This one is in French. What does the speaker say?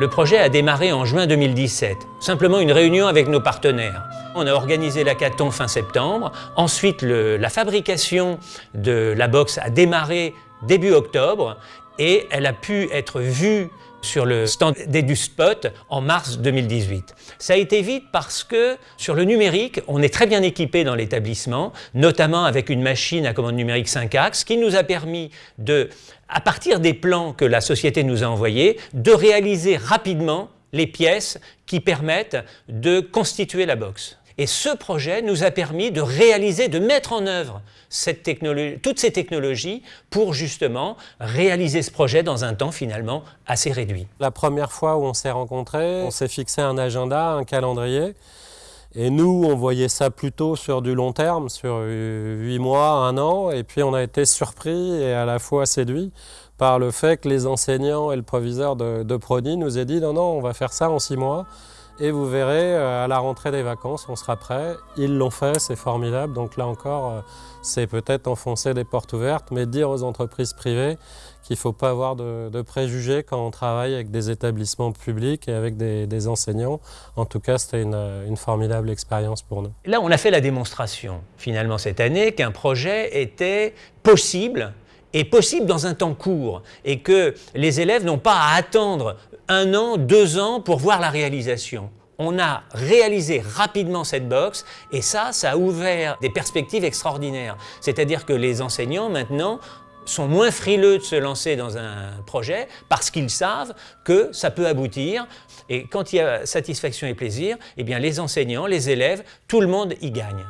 Le projet a démarré en juin 2017, simplement une réunion avec nos partenaires. On a organisé l'hackathon fin septembre, ensuite la fabrication de la box a démarré début octobre et elle a pu être vue sur le stand d'EduSpot en mars 2018. Ça a été vite parce que sur le numérique, on est très bien équipé dans l'établissement, notamment avec une machine à commande numérique 5 axes qui nous a permis de, à partir des plans que la société nous a envoyés, de réaliser rapidement les pièces qui permettent de constituer la box. Et ce projet nous a permis de réaliser, de mettre en œuvre toutes ces technologies pour justement réaliser ce projet dans un temps finalement assez réduit. La première fois où on s'est rencontrés, on s'est fixé un agenda, un calendrier. Et nous, on voyait ça plutôt sur du long terme, sur huit mois, un an. Et puis on a été surpris et à la fois séduit par le fait que les enseignants et le proviseur de, de nous aient dit non, non, on va faire ça en six mois. Et vous verrez, euh, à la rentrée des vacances, on sera prêt. Ils l'ont fait, c'est formidable. Donc là encore, euh, c'est peut-être enfoncer des portes ouvertes, mais dire aux entreprises privées qu'il ne faut pas avoir de, préjugés quand on travaille avec des établissements publics et avec des, enseignants. En tout cas, c'était une, une, formidable expérience pour nous. Là, on a fait la démonstration, finalement, cette année, qu'un projet était possible et possible dans un temps court et que les élèves n'ont pas à attendre un an, deux ans pour voir la réalisation. On a réalisé rapidement cette box et ça, ça a ouvert des perspectives extraordinaires. C'est-à-dire que les enseignants maintenant sont moins frileux de se lancer dans un projet parce qu'ils savent que ça peut aboutir. Et quand il y a satisfaction et plaisir, eh bien les enseignants, les élèves, tout le monde y gagne.